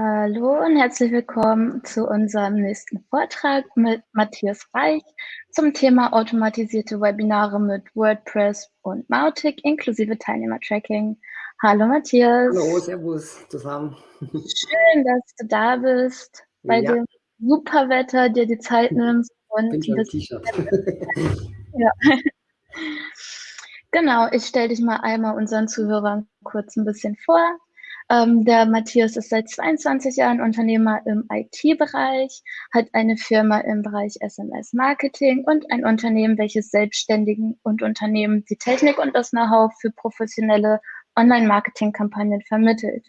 Hallo und herzlich willkommen zu unserem nächsten Vortrag mit Matthias Reich zum Thema automatisierte Webinare mit WordPress und Mautic inklusive Teilnehmertracking. Hallo Matthias. Hallo, Servus zusammen. Schön, dass du da bist, bei ja. dem super Wetter dir die Zeit nimmst und Bin schon T-Shirt. ja. Genau, ich stelle dich mal einmal unseren Zuhörern kurz ein bisschen vor. Ähm, der Matthias ist seit 22 Jahren Unternehmer im IT-Bereich, hat eine Firma im Bereich SMS-Marketing und ein Unternehmen, welches Selbstständigen und Unternehmen die Technik und das Know-how für professionelle Online-Marketing-Kampagnen vermittelt.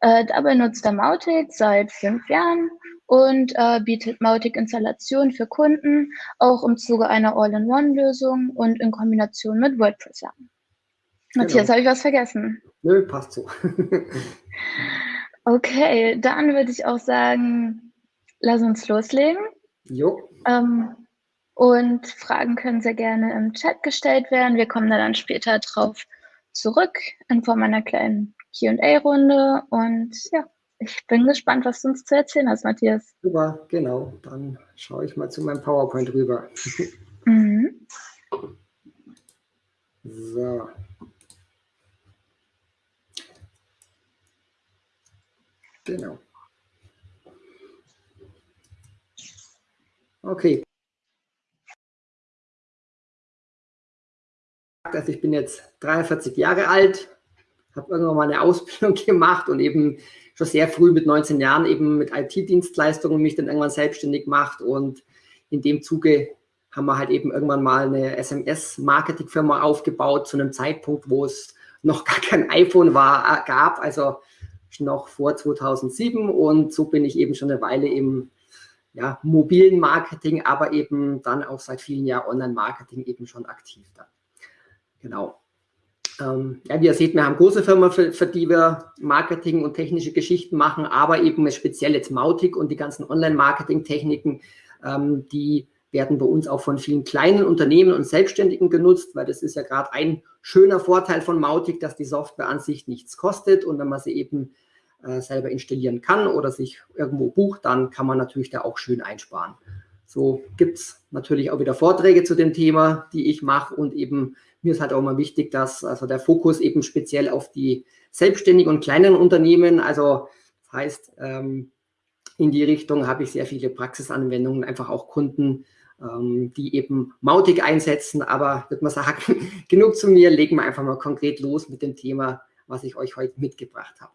Äh, dabei nutzt er Mautic seit fünf Jahren und äh, bietet Mautic-Installationen für Kunden, auch im Zuge einer All-in-One-Lösung und in Kombination mit WordPress an. Matthias, genau. habe ich was vergessen? Nö, passt so. okay, dann würde ich auch sagen, lass uns loslegen. Jo. Ähm, und Fragen können sehr gerne im Chat gestellt werden. Wir kommen da dann später drauf zurück in Form einer kleinen QA-Runde. Und ja, ich bin gespannt, was du uns zu erzählen hast, Matthias. Super, genau. Dann schaue ich mal zu meinem PowerPoint rüber. Mhm. So. Genau. Okay. Also ich bin jetzt 43 Jahre alt, habe irgendwann mal eine Ausbildung gemacht und eben schon sehr früh mit 19 Jahren eben mit IT-Dienstleistungen mich dann irgendwann selbstständig gemacht und in dem Zuge haben wir halt eben irgendwann mal eine SMS-Marketing-Firma aufgebaut zu einem Zeitpunkt, wo es noch gar kein iPhone war, gab. Also noch vor 2007 und so bin ich eben schon eine Weile im ja, mobilen Marketing, aber eben dann auch seit vielen Jahren Online-Marketing eben schon aktiv da. Genau. Ähm, ja, wie ihr seht, wir haben große Firmen, für, für, die wir Marketing und technische Geschichten machen, aber eben speziell jetzt Mautic und die ganzen Online-Marketing-Techniken, ähm, die werden bei uns auch von vielen kleinen Unternehmen und Selbstständigen genutzt, weil das ist ja gerade ein schöner Vorteil von Mautic, dass die Software an sich nichts kostet und wenn man sie eben äh, selber installieren kann oder sich irgendwo bucht, dann kann man natürlich da auch schön einsparen. So gibt es natürlich auch wieder Vorträge zu dem Thema, die ich mache und eben mir ist halt auch immer wichtig, dass also der Fokus eben speziell auf die selbstständigen und kleinen Unternehmen, also das heißt, ähm, in die Richtung habe ich sehr viele Praxisanwendungen, einfach auch Kunden, die eben Mautic einsetzen, aber würde man sagen, genug zu mir, legen wir einfach mal konkret los mit dem Thema, was ich euch heute mitgebracht habe.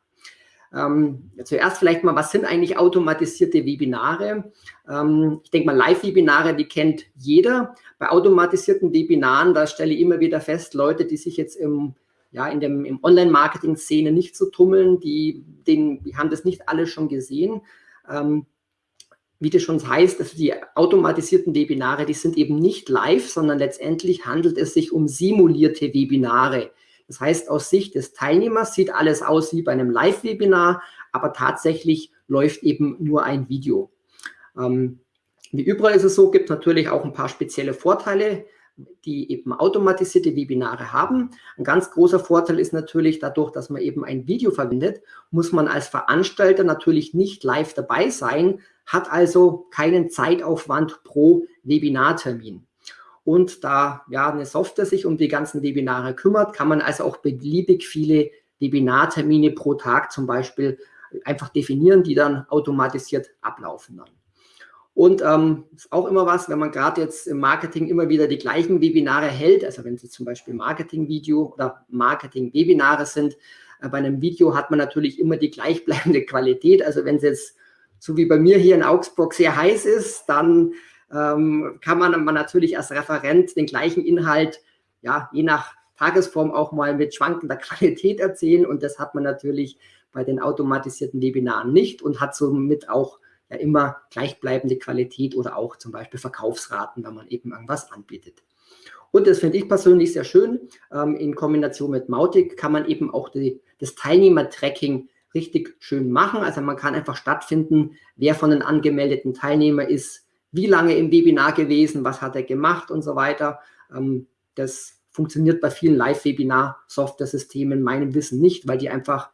Ähm, zuerst vielleicht mal, was sind eigentlich automatisierte Webinare? Ähm, ich denke mal, Live-Webinare, die kennt jeder. Bei automatisierten Webinaren, da stelle ich immer wieder fest, Leute, die sich jetzt im, ja, in dem im Online-Marketing-Szene nicht so tummeln, die, den, die haben das nicht alle schon gesehen. Ähm, wie das schon heißt, also die automatisierten Webinare, die sind eben nicht live, sondern letztendlich handelt es sich um simulierte Webinare. Das heißt, aus Sicht des Teilnehmers sieht alles aus wie bei einem Live-Webinar, aber tatsächlich läuft eben nur ein Video. Ähm, wie überall ist es so, gibt natürlich auch ein paar spezielle Vorteile, die eben automatisierte Webinare haben. Ein ganz großer Vorteil ist natürlich dadurch, dass man eben ein Video verwendet, muss man als Veranstalter natürlich nicht live dabei sein, hat also keinen Zeitaufwand pro Webinartermin und da ja eine Software sich um die ganzen Webinare kümmert, kann man also auch beliebig viele Webinartermine pro Tag zum Beispiel einfach definieren, die dann automatisiert ablaufen dann. Und ähm, ist auch immer was, wenn man gerade jetzt im Marketing immer wieder die gleichen Webinare hält, also wenn es zum Beispiel Marketing-Video oder Marketing-Webinare sind, äh, bei einem Video hat man natürlich immer die gleichbleibende Qualität. Also wenn es jetzt so wie bei mir hier in Augsburg sehr heiß ist, dann ähm, kann man, man natürlich als Referent den gleichen Inhalt, ja, je nach Tagesform auch mal mit schwankender Qualität erzählen und das hat man natürlich bei den automatisierten Webinaren nicht und hat somit auch ja immer gleichbleibende Qualität oder auch zum Beispiel Verkaufsraten, wenn man eben irgendwas anbietet. Und das finde ich persönlich sehr schön. Ähm, in Kombination mit Mautic kann man eben auch die, das Teilnehmer-Tracking richtig schön machen. Also man kann einfach stattfinden, wer von den angemeldeten Teilnehmern ist, wie lange im Webinar gewesen, was hat er gemacht und so weiter. Ähm, das funktioniert bei vielen Live-Webinar-Software-Systemen meinem Wissen nicht, weil die einfach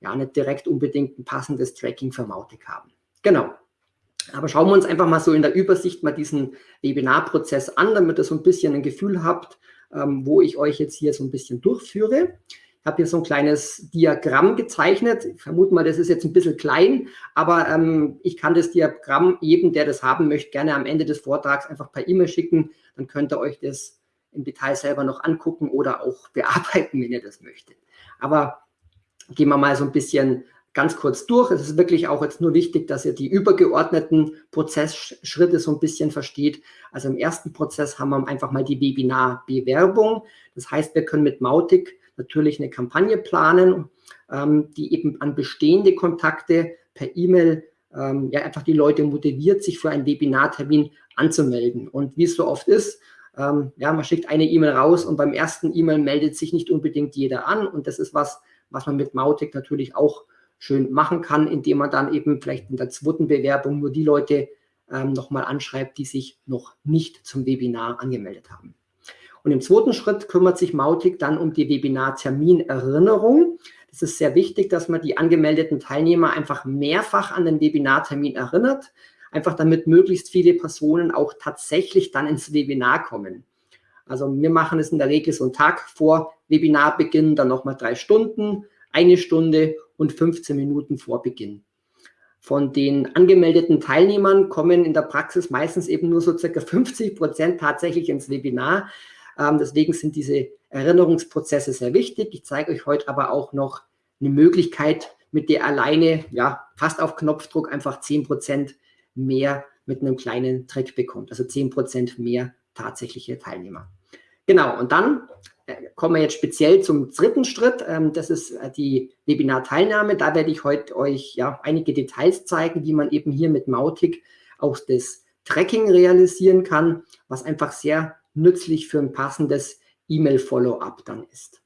ja nicht direkt unbedingt ein passendes Tracking für Mautic haben. Genau. Aber schauen wir uns einfach mal so in der Übersicht mal diesen Webinarprozess an, damit ihr so ein bisschen ein Gefühl habt, ähm, wo ich euch jetzt hier so ein bisschen durchführe. Ich habe hier so ein kleines Diagramm gezeichnet. Ich vermute mal, das ist jetzt ein bisschen klein, aber ähm, ich kann das Diagramm jedem, der das haben möchte, gerne am Ende des Vortrags einfach per E-Mail schicken. Dann könnt ihr euch das im Detail selber noch angucken oder auch bearbeiten, wenn ihr das möchtet. Aber gehen wir mal so ein bisschen ganz kurz durch. Es ist wirklich auch jetzt nur wichtig, dass ihr die übergeordneten Prozessschritte so ein bisschen versteht. Also im ersten Prozess haben wir einfach mal die Webinar-Bewerbung. Das heißt, wir können mit Mautic natürlich eine Kampagne planen, ähm, die eben an bestehende Kontakte per E-Mail ähm, ja einfach die Leute motiviert, sich für einen Webinartermin anzumelden. Und wie es so oft ist, ähm, ja, man schickt eine E-Mail raus und beim ersten E-Mail meldet sich nicht unbedingt jeder an. Und das ist was, was man mit Mautic natürlich auch schön machen kann, indem man dann eben vielleicht in der zweiten Bewerbung nur die Leute ähm, nochmal anschreibt, die sich noch nicht zum Webinar angemeldet haben. Und im zweiten Schritt kümmert sich Mautic dann um die Webinar-Terminerinnerung. Es ist sehr wichtig, dass man die angemeldeten Teilnehmer einfach mehrfach an den Webinartermin erinnert, einfach damit möglichst viele Personen auch tatsächlich dann ins Webinar kommen. Also wir machen es in der Regel so einen Tag vor Webinarbeginn, dann nochmal drei Stunden, eine Stunde und 15 Minuten vor Beginn. Von den angemeldeten Teilnehmern kommen in der Praxis meistens eben nur so circa 50 Prozent tatsächlich ins Webinar. Ähm, deswegen sind diese Erinnerungsprozesse sehr wichtig. Ich zeige euch heute aber auch noch eine Möglichkeit, mit der alleine ja fast auf Knopfdruck einfach 10 Prozent mehr mit einem kleinen Trick bekommt. Also 10 Prozent mehr tatsächliche Teilnehmer. Genau, und dann äh, kommen wir jetzt speziell zum dritten Schritt. Ähm, das ist äh, die Webinar-Teilnahme. Da werde ich heute euch ja einige Details zeigen, wie man eben hier mit Mautic auch das Tracking realisieren kann, was einfach sehr nützlich für ein passendes E-Mail-Follow-up dann ist.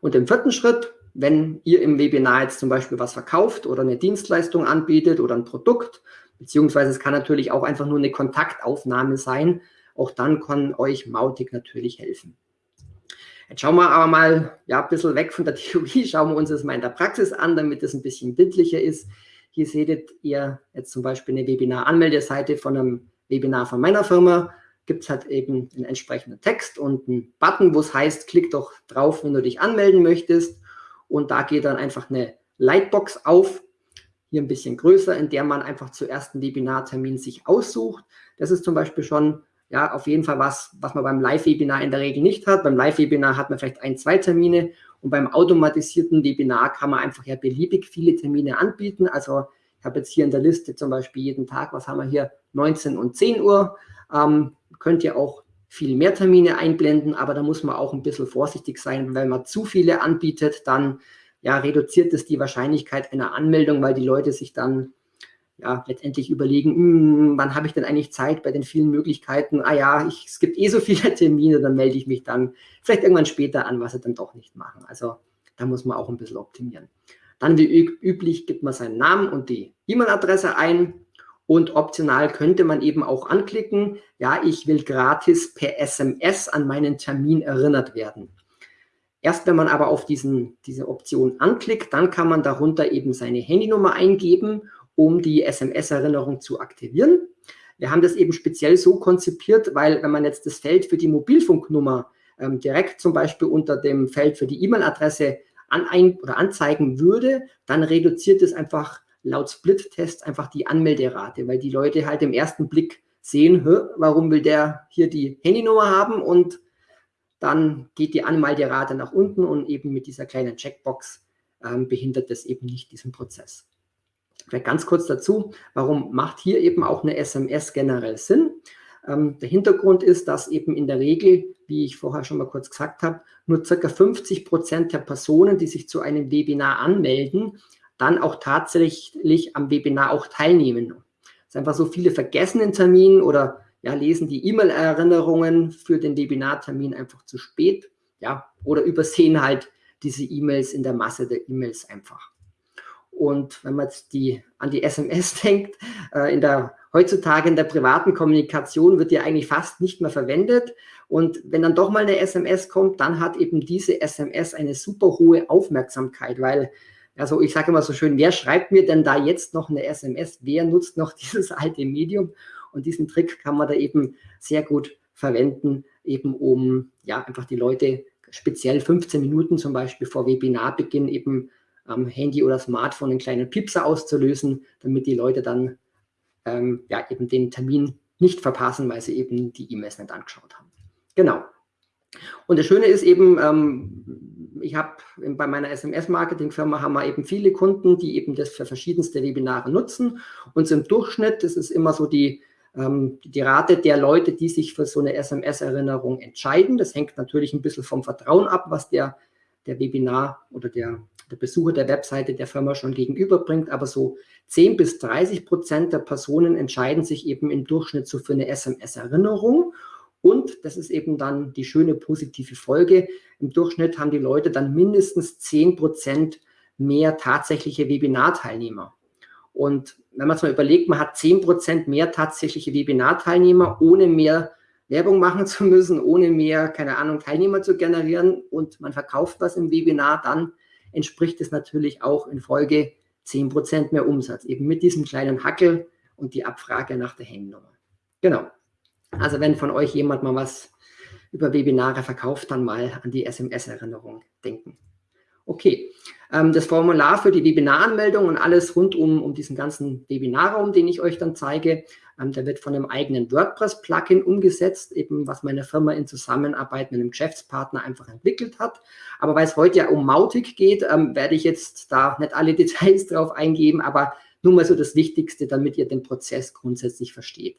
Und im vierten Schritt, wenn ihr im Webinar jetzt zum Beispiel was verkauft oder eine Dienstleistung anbietet oder ein Produkt, beziehungsweise es kann natürlich auch einfach nur eine Kontaktaufnahme sein, auch dann kann euch Mautic natürlich helfen. Jetzt schauen wir aber mal ja, ein bisschen weg von der Theorie, schauen wir uns das mal in der Praxis an, damit es ein bisschen bildlicher ist. Hier seht ihr jetzt zum Beispiel eine Webinar-Anmeldeseite von einem Webinar von meiner Firma. Gibt es halt eben einen entsprechenden Text und einen Button, wo es heißt, klick doch drauf, wenn du dich anmelden möchtest. Und da geht dann einfach eine Lightbox auf, hier ein bisschen größer, in der man einfach zuerst einen Webinartermin sich aussucht. Das ist zum Beispiel schon ja, auf jeden Fall was, was man beim Live-Webinar in der Regel nicht hat. Beim Live-Webinar hat man vielleicht ein, zwei Termine und beim automatisierten Webinar kann man einfach ja beliebig viele Termine anbieten. Also ich habe jetzt hier in der Liste zum Beispiel jeden Tag, was haben wir hier, 19 und 10 Uhr. Ähm, könnt ihr auch viel mehr Termine einblenden, aber da muss man auch ein bisschen vorsichtig sein. Wenn man zu viele anbietet, dann ja, reduziert es die Wahrscheinlichkeit einer Anmeldung, weil die Leute sich dann ja, letztendlich überlegen, hm, wann habe ich denn eigentlich Zeit bei den vielen Möglichkeiten? Ah ja, ich, es gibt eh so viele Termine, dann melde ich mich dann vielleicht irgendwann später an, was sie dann doch nicht machen. Also da muss man auch ein bisschen optimieren. Dann wie üblich gibt man seinen Namen und die E-Mail-Adresse ein und optional könnte man eben auch anklicken, ja, ich will gratis per SMS an meinen Termin erinnert werden. Erst wenn man aber auf diesen, diese Option anklickt, dann kann man darunter eben seine Handynummer eingeben um die SMS-Erinnerung zu aktivieren. Wir haben das eben speziell so konzipiert, weil wenn man jetzt das Feld für die Mobilfunknummer ähm, direkt zum Beispiel unter dem Feld für die E-Mail-Adresse an ein, oder anzeigen würde, dann reduziert es einfach laut Split-Test einfach die Anmelderate, weil die Leute halt im ersten Blick sehen, warum will der hier die Handynummer haben und dann geht die Anmelderate nach unten und eben mit dieser kleinen Checkbox ähm, behindert das eben nicht diesen Prozess. Vielleicht ganz kurz dazu, warum macht hier eben auch eine SMS generell Sinn? Ähm, der Hintergrund ist, dass eben in der Regel, wie ich vorher schon mal kurz gesagt habe, nur ca. 50 Prozent der Personen, die sich zu einem Webinar anmelden, dann auch tatsächlich am Webinar auch teilnehmen. Es ist einfach so viele vergessen den Termin oder ja, lesen die E-Mail-Erinnerungen für den Webinartermin einfach zu spät, ja, oder übersehen halt diese E-Mails in der Masse der E-Mails einfach. Und wenn man jetzt die, an die SMS denkt, äh, in der, heutzutage in der privaten Kommunikation wird die eigentlich fast nicht mehr verwendet. Und wenn dann doch mal eine SMS kommt, dann hat eben diese SMS eine super hohe Aufmerksamkeit, weil Also ich sage immer so schön, wer schreibt mir denn da jetzt noch eine SMS? Wer nutzt noch dieses alte Medium? Und diesen Trick kann man da eben sehr gut verwenden, eben um ja einfach die Leute speziell 15 Minuten zum Beispiel vor Webinarbeginn eben am Handy oder Smartphone einen kleinen Piepser auszulösen, damit die Leute dann ähm, ja eben den Termin nicht verpassen, weil sie eben die E-Mails nicht angeschaut haben. Genau. Und das Schöne ist eben, ähm, ich habe bei meiner SMS-Marketing-Firma haben wir eben viele Kunden, die eben das für verschiedenste Webinare nutzen. Und im Durchschnitt, das ist immer so die, ähm, die Rate der Leute, die sich für so eine SMS-Erinnerung entscheiden. Das hängt natürlich ein bisschen vom Vertrauen ab, was der, der Webinar oder der, der Besucher der Webseite der Firma schon gegenüberbringt. Aber so 10 bis 30 Prozent der Personen entscheiden sich eben im Durchschnitt so für eine SMS-Erinnerung. Und das ist eben dann die schöne positive Folge. Im Durchschnitt haben die Leute dann mindestens 10 Prozent mehr tatsächliche Webinarteilnehmer. Und wenn man es mal überlegt, man hat 10 Prozent mehr tatsächliche Webinarteilnehmer, ohne mehr Werbung machen zu müssen, ohne mehr, keine Ahnung, Teilnehmer zu generieren und man verkauft was im Webinar, dann entspricht es natürlich auch in Folge 10 Prozent mehr Umsatz, eben mit diesem kleinen Hackel und die Abfrage nach der Handynummer. Genau. Also wenn von euch jemand mal was über Webinare verkauft, dann mal an die SMS-Erinnerung denken. Okay, ähm, das Formular für die Webinaranmeldung und alles rund um, um diesen ganzen Webinarraum, den ich euch dann zeige, ähm, der wird von einem eigenen WordPress-Plugin umgesetzt, eben was meine Firma in Zusammenarbeit mit einem Geschäftspartner einfach entwickelt hat. Aber weil es heute ja um Mautic geht, ähm, werde ich jetzt da nicht alle Details drauf eingeben, aber nur mal so das Wichtigste, damit ihr den Prozess grundsätzlich versteht.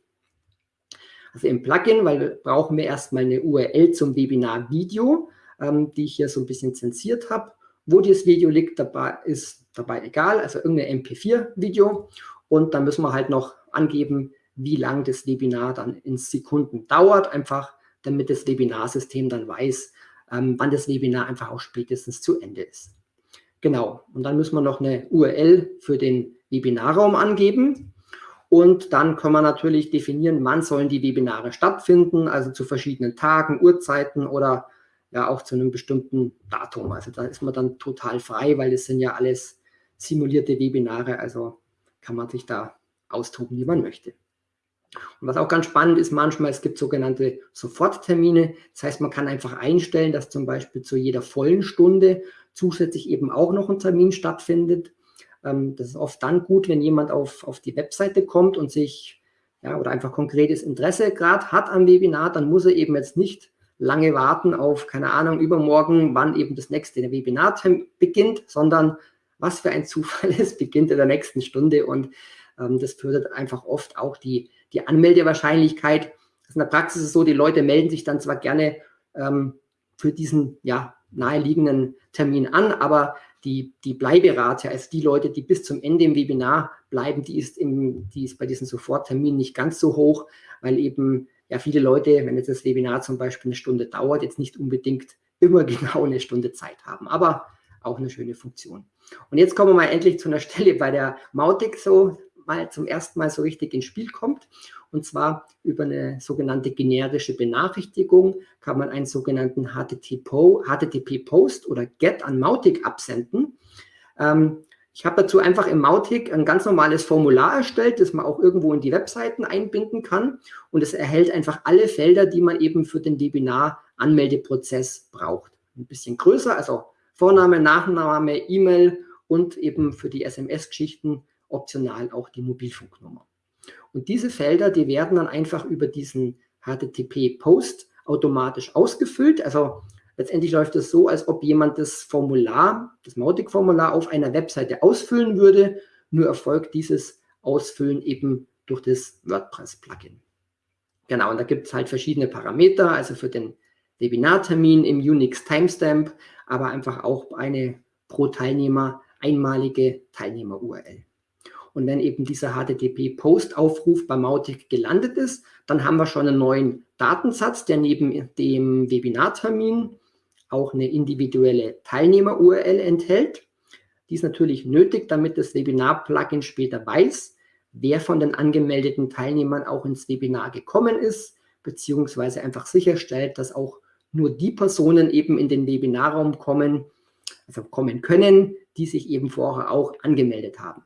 Also im Plugin, weil brauchen wir erstmal eine URL zum Webinar-Video, ähm, die ich hier so ein bisschen zensiert habe. Wo dieses Video liegt, dabei ist dabei egal, also irgendein MP4-Video. Und dann müssen wir halt noch angeben, wie lang das Webinar dann in Sekunden dauert, einfach damit das Webinarsystem dann weiß, ähm, wann das Webinar einfach auch spätestens zu Ende ist. Genau, und dann müssen wir noch eine URL für den Webinarraum angeben. Und dann kann man natürlich definieren, wann sollen die Webinare stattfinden, also zu verschiedenen Tagen, Uhrzeiten oder ja auch zu einem bestimmten Datum. Also da ist man dann total frei, weil das sind ja alles simulierte Webinare, also kann man sich da austoben, wie man möchte. Und was auch ganz spannend ist, manchmal, es gibt sogenannte Soforttermine. Das heißt, man kann einfach einstellen, dass zum Beispiel zu jeder vollen Stunde zusätzlich eben auch noch ein Termin stattfindet. Ähm, das ist oft dann gut, wenn jemand auf, auf die Webseite kommt und sich, ja, oder einfach konkretes Interesse gerade hat am Webinar, dann muss er eben jetzt nicht lange warten auf, keine Ahnung, übermorgen, wann eben das nächste Webinar beginnt, sondern was für ein Zufall, es beginnt in der nächsten Stunde und ähm, das fördert einfach oft auch die, die Anmeldewahrscheinlichkeit. in der Praxis ist es so, die Leute melden sich dann zwar gerne ähm, für diesen ja, naheliegenden Termin an, aber die, die Bleiberate, also die Leute, die bis zum Ende im Webinar bleiben, die ist, im, die ist bei diesen Sofortterminen nicht ganz so hoch, weil eben ja viele Leute, wenn jetzt das Webinar zum Beispiel eine Stunde dauert, jetzt nicht unbedingt immer genau eine Stunde Zeit haben, aber auch eine schöne Funktion. Und jetzt kommen wir mal endlich zu einer Stelle bei der Mautic so mal zum ersten Mal so richtig ins Spiel kommt. Und zwar über eine sogenannte generische Benachrichtigung kann man einen sogenannten HTTP-Post oder GET an Mautic absenden. Ähm, ich habe dazu einfach im Mautic ein ganz normales Formular erstellt, das man auch irgendwo in die Webseiten einbinden kann. Und es erhält einfach alle Felder, die man eben für den Webinar-Anmeldeprozess braucht. Ein bisschen größer, also Vorname, Nachname, E-Mail und eben für die SMS-Geschichten optional auch die Mobilfunknummer. Und diese Felder, die werden dann einfach über diesen HTTP-Post automatisch ausgefüllt. Also letztendlich läuft es so, als ob jemand das Formular, das Mautic-Formular auf einer Webseite ausfüllen würde. Nur erfolgt dieses Ausfüllen eben durch das WordPress-Plugin. Genau, und da gibt es halt verschiedene Parameter, also für den Webinartermin im Unix Timestamp, aber einfach auch eine pro Teilnehmer einmalige Teilnehmer-URL. Und wenn eben dieser HTTP-Post-Aufruf bei Mautic gelandet ist, dann haben wir schon einen neuen Datensatz, der neben dem Webinartermin auch eine individuelle Teilnehmer-URL enthält. Die ist natürlich nötig, damit das Webinar-Plugin später weiß, wer von den angemeldeten Teilnehmern auch ins Webinar gekommen ist, beziehungsweise einfach sicherstellt, dass auch nur die Personen eben in den Webinarraum kommen, also kommen können, die sich eben vorher auch angemeldet haben.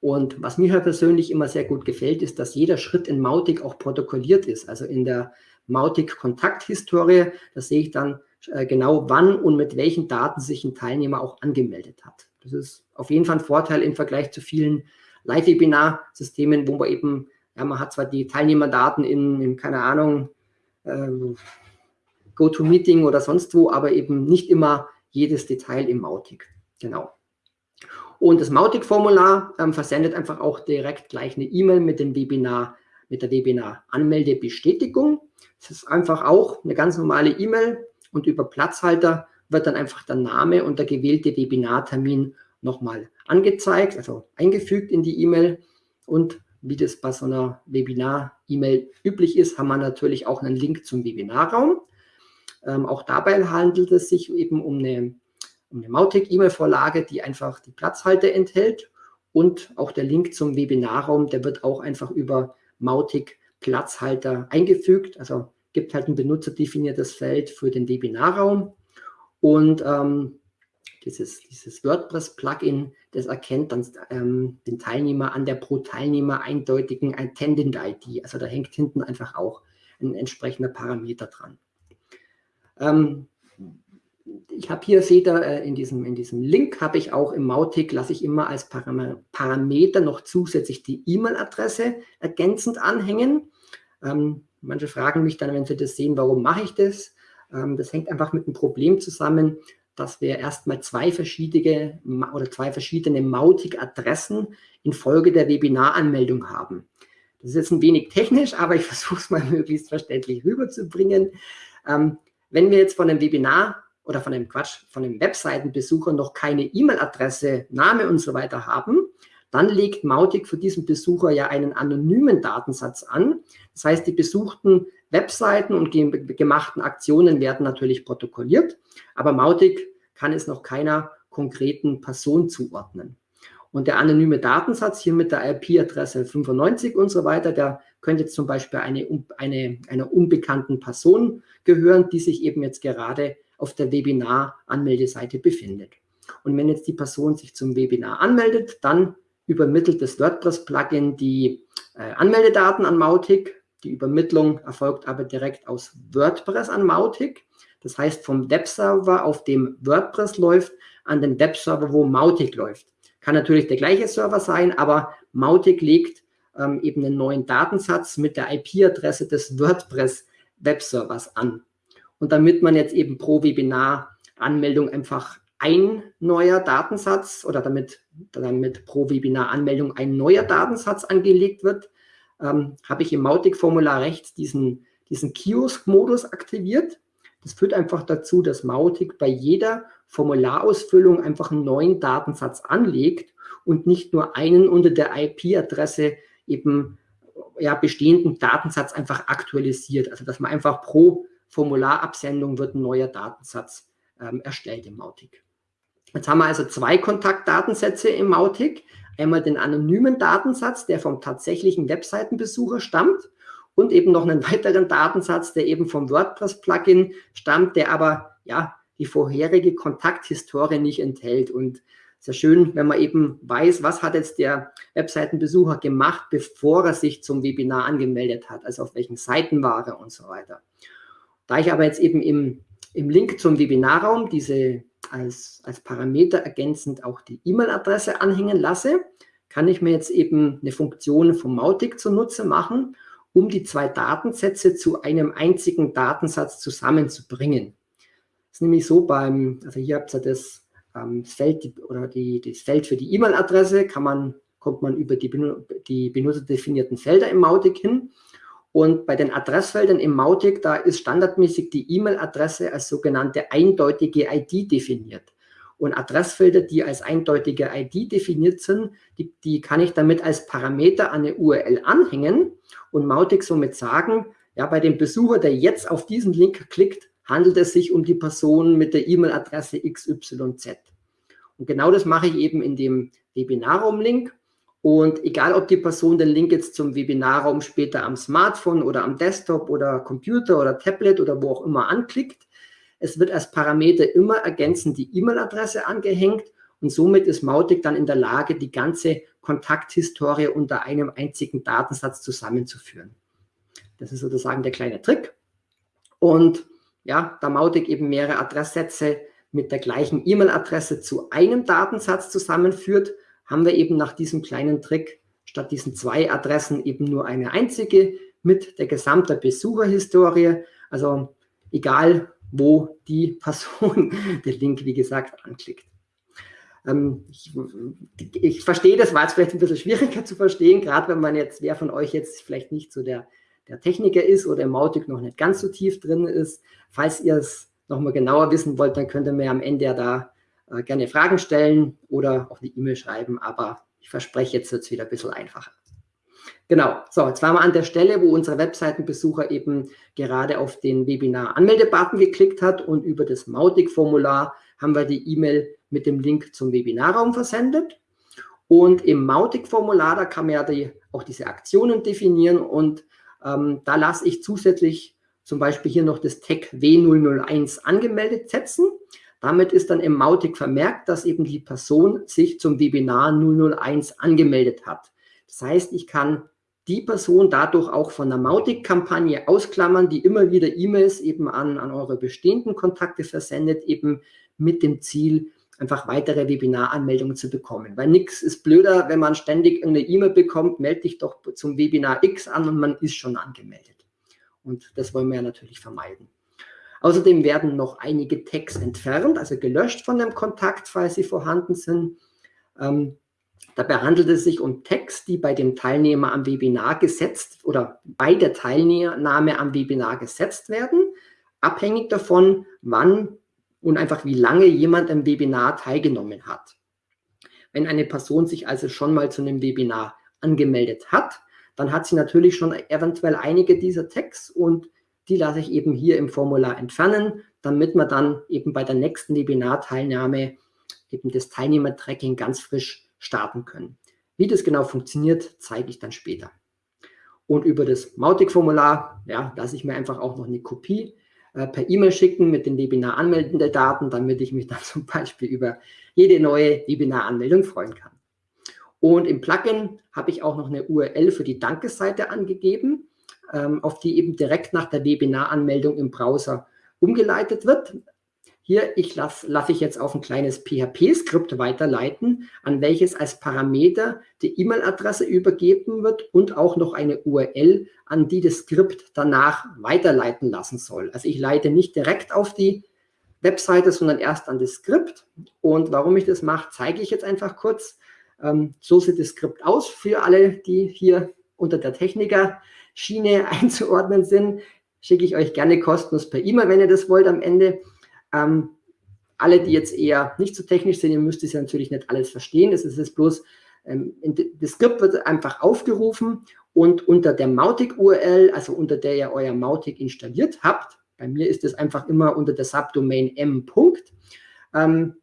Und was mir persönlich immer sehr gut gefällt, ist, dass jeder Schritt in Mautic auch protokolliert ist. Also in der Mautic-Kontakthistorie, da sehe ich dann genau, wann und mit welchen Daten sich ein Teilnehmer auch angemeldet hat. Das ist auf jeden Fall ein Vorteil im Vergleich zu vielen Live-Webinar-Systemen, wo man eben, ja, man hat zwar die Teilnehmerdaten in, in keine Ahnung, äh, GoToMeeting oder sonst wo, aber eben nicht immer jedes Detail im Mautic. Genau. Und das Mautic-Formular ähm, versendet einfach auch direkt gleich eine E-Mail mit dem Webinar, mit der Webinar-Anmeldebestätigung. Das ist einfach auch eine ganz normale E-Mail und über Platzhalter wird dann einfach der Name und der gewählte Webinartermin nochmal angezeigt, also eingefügt in die E-Mail. Und wie das bei so einer Webinar-E-Mail üblich ist, haben wir natürlich auch einen Link zum Webinarraum. Ähm, auch dabei handelt es sich eben um eine um eine Mautic-E-Mail-Vorlage, die einfach die Platzhalter enthält und auch der Link zum Webinarraum, der wird auch einfach über Mautic Platzhalter eingefügt. Also gibt halt ein benutzerdefiniertes Feld für den Webinarraum und ähm, dieses, dieses WordPress-Plugin, das erkennt dann ähm, den Teilnehmer an der pro Teilnehmer eindeutigen Attendant-ID. Also da hängt hinten einfach auch ein entsprechender Parameter dran. Ähm, ich habe hier, seht ihr, äh, in diesem, in diesem Link habe ich auch im Mautic, lasse ich immer als Parameter noch zusätzlich die E-Mail-Adresse ergänzend anhängen. Ähm, manche fragen mich dann, wenn sie das sehen, warum mache ich das? Ähm, das hängt einfach mit einem Problem zusammen, dass wir erstmal zwei verschiedene oder zwei verschiedene Mautic-Adressen infolge der Webinaranmeldung haben. Das ist jetzt ein wenig technisch, aber ich versuche es mal möglichst verständlich rüberzubringen. Ähm, wenn wir jetzt von einem Webinar oder von einem Quatsch, von einem Webseitenbesucher noch keine E-Mail-Adresse, Name und so weiter haben, dann legt Mautic für diesen Besucher ja einen anonymen Datensatz an. Das heißt, die besuchten Webseiten und gemachten Aktionen werden natürlich protokolliert, aber Mautic kann es noch keiner konkreten Person zuordnen. Und der anonyme Datensatz hier mit der IP-Adresse 95 und so weiter, der könnte zum Beispiel eine, eine, einer unbekannten Person gehören, die sich eben jetzt gerade auf der Webinar-Anmeldeseite befindet. Und wenn jetzt die Person sich zum Webinar anmeldet, dann übermittelt das WordPress-Plugin die äh, Anmeldedaten an Mautic. Die Übermittlung erfolgt aber direkt aus WordPress an Mautic. Das heißt, vom Webserver, auf dem WordPress läuft, an den Webserver, wo Mautic läuft. Kann natürlich der gleiche Server sein, aber Mautic legt ähm, eben einen neuen Datensatz mit der IP-Adresse des WordPress-Webservers an. Und damit man jetzt eben pro Webinar-Anmeldung einfach ein neuer Datensatz oder damit, damit pro Webinar-Anmeldung ein neuer Datensatz angelegt wird, ähm, habe ich im Mautic-Formular rechts diesen, diesen Kiosk-Modus aktiviert. Das führt einfach dazu, dass Mautic bei jeder Formularausfüllung einfach einen neuen Datensatz anlegt und nicht nur einen unter der IP-Adresse eben ja, bestehenden Datensatz einfach aktualisiert. Also dass man einfach pro Formularabsendung wird ein neuer Datensatz ähm, erstellt im Mautic. Jetzt haben wir also zwei Kontaktdatensätze im Mautic. Einmal den anonymen Datensatz, der vom tatsächlichen Webseitenbesucher stammt und eben noch einen weiteren Datensatz, der eben vom WordPress-Plugin stammt, der aber ja die vorherige Kontakthistorie nicht enthält. Und sehr schön, wenn man eben weiß, was hat jetzt der Webseitenbesucher gemacht, bevor er sich zum Webinar angemeldet hat, also auf welchen Seiten war er und so weiter. Da ich aber jetzt eben im, im Link zum Webinarraum diese als, als Parameter ergänzend auch die E-Mail-Adresse anhängen lasse, kann ich mir jetzt eben eine Funktion vom Mautic zunutze machen, um die zwei Datensätze zu einem einzigen Datensatz zusammenzubringen. Das ist nämlich so beim, also hier habt ihr das, ähm, Feld oder die, das Feld für die E-Mail-Adresse, kann man, kommt man über die, die benutzerdefinierten Felder im Mautic hin und bei den Adressfeldern im Mautic, da ist standardmäßig die E-Mail-Adresse als sogenannte eindeutige ID definiert. Und Adressfelder, die als eindeutige ID definiert sind, die, die kann ich damit als Parameter an eine URL anhängen und Mautic somit sagen, ja, bei dem Besucher, der jetzt auf diesen Link klickt, handelt es sich um die Person mit der E-Mail-Adresse XYZ. Und genau das mache ich eben in dem Webinarraum-Link. Und egal, ob die Person den Link jetzt zum Webinarraum später am Smartphone oder am Desktop oder Computer oder Tablet oder wo auch immer anklickt, es wird als Parameter immer ergänzend die E-Mail-Adresse angehängt und somit ist Mautic dann in der Lage, die ganze Kontakthistorie unter einem einzigen Datensatz zusammenzuführen. Das ist sozusagen der kleine Trick. Und ja, da Mautic eben mehrere Adresssätze mit der gleichen E-Mail-Adresse zu einem Datensatz zusammenführt, haben wir eben nach diesem kleinen Trick statt diesen zwei Adressen eben nur eine einzige mit der gesamten Besucherhistorie. Also egal, wo die Person den Link, wie gesagt, anklickt. Ähm, ich, ich, verstehe, das war jetzt vielleicht ein bisschen schwieriger zu verstehen, gerade wenn man jetzt, wer von euch jetzt vielleicht nicht so der, der Techniker ist oder im Mautic noch nicht ganz so tief drin ist. Falls ihr es nochmal genauer wissen wollt, dann könnt ihr mir am Ende ja da äh, gerne Fragen stellen oder auch eine E-Mail schreiben, aber ich verspreche, jetzt wird es wieder ein bisschen einfacher. Genau, so, jetzt waren wir an der Stelle, wo unsere Webseitenbesucher eben gerade auf den Webinar-Anmelde-Button geklickt hat und über das Mautic-Formular haben wir die E-Mail mit dem Link zum Webinarraum versendet. Und im Mautic-Formular, da kann man ja die, auch diese Aktionen definieren und ähm, da lasse ich zusätzlich zum Beispiel hier noch das Tag W001 angemeldet setzen. Damit ist dann im Mautic vermerkt, dass eben die Person sich zum Webinar 001 angemeldet hat. Das heißt, ich kann die Person dadurch auch von der Mautic-Kampagne ausklammern, die immer wieder E-Mails eben an, an eure bestehenden Kontakte versendet, eben mit dem Ziel, einfach weitere Webinaranmeldungen zu bekommen. Weil nichts ist blöder, wenn man ständig eine E-Mail bekommt, melde dich doch zum Webinar X an und man ist schon angemeldet. Und das wollen wir ja natürlich vermeiden. Außerdem werden noch einige Tags entfernt, also gelöscht von dem Kontakt, falls sie vorhanden sind. Ähm, dabei handelt es sich um Tags, die bei dem Teilnehmer am Webinar gesetzt oder bei der Teilnahme am Webinar gesetzt werden, abhängig davon, wann und einfach wie lange jemand am Webinar teilgenommen hat. Wenn eine Person sich also schon mal zu einem Webinar angemeldet hat, dann hat sie natürlich schon eventuell einige dieser Tags und die lasse ich eben hier im Formular entfernen, damit wir dann eben bei der nächsten Webinarteilnahme eben das Teilnehmertracking ganz frisch starten können. Wie das genau funktioniert, zeige ich dann später. Und über das Mautic-Formular ja, lasse ich mir einfach auch noch eine Kopie äh, per E-Mail schicken mit den Webinar anmeldenden Daten, damit ich mich dann zum Beispiel über jede neue Webinar-Anmeldung freuen kann. Und im Plugin habe ich auch noch eine URL für die Dankesseite angegeben auf die eben direkt nach der Webinaranmeldung im Browser umgeleitet wird. Hier ich lasse lass ich jetzt auf ein kleines PHP-Skript weiterleiten, an welches als Parameter die E-Mail-Adresse übergeben wird und auch noch eine URL, an die das Skript danach weiterleiten lassen soll. Also ich leite nicht direkt auf die Webseite, sondern erst an das Skript. Und warum ich das mache, zeige ich jetzt einfach kurz. Ähm, so sieht das Skript aus für alle, die hier unter der Techniker Schiene einzuordnen sind, schicke ich euch gerne kostenlos per E-Mail, wenn ihr das wollt am Ende. Ähm, alle, die jetzt eher nicht so technisch sind, ihr müsst es ja natürlich nicht alles verstehen. Es ist bloß, ähm, das Skript wird einfach aufgerufen und unter der Mautic-URL, also unter der ihr euer Mautic installiert habt, bei mir ist es einfach immer unter der Subdomain m. Ähm,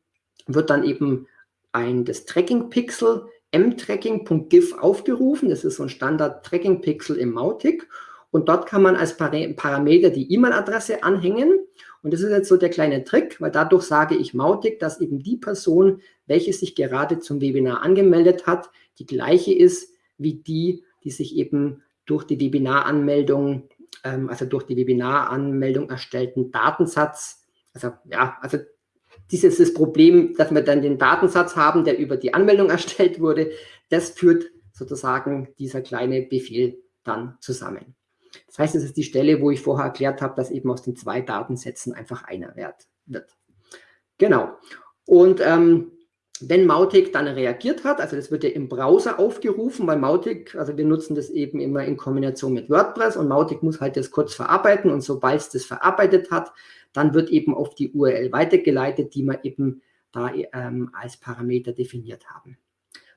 wird dann eben ein das Tracking-Pixel mtracking.gif aufgerufen. Das ist so ein Standard-Tracking-Pixel im Mautic. Und dort kann man als Parameter die E-Mail-Adresse anhängen. Und das ist jetzt so der kleine Trick, weil dadurch sage ich Mautic, dass eben die Person, welche sich gerade zum Webinar angemeldet hat, die gleiche ist wie die, die sich eben durch die Webinaranmeldung, ähm, also durch die Webinaranmeldung erstellten Datensatz, also ja, also dieses das Problem, dass wir dann den Datensatz haben, der über die Anmeldung erstellt wurde, das führt sozusagen dieser kleine Befehl dann zusammen. Das heißt, es ist die Stelle, wo ich vorher erklärt habe, dass eben aus den zwei Datensätzen einfach einer Wert wird. Genau. Und ähm, wenn Mautic dann reagiert hat, also das wird ja im Browser aufgerufen, weil Mautic, also wir nutzen das eben immer in Kombination mit WordPress und Mautic muss halt das kurz verarbeiten und sobald es das verarbeitet hat, dann wird eben auf die URL weitergeleitet, die wir eben da ähm, als Parameter definiert haben.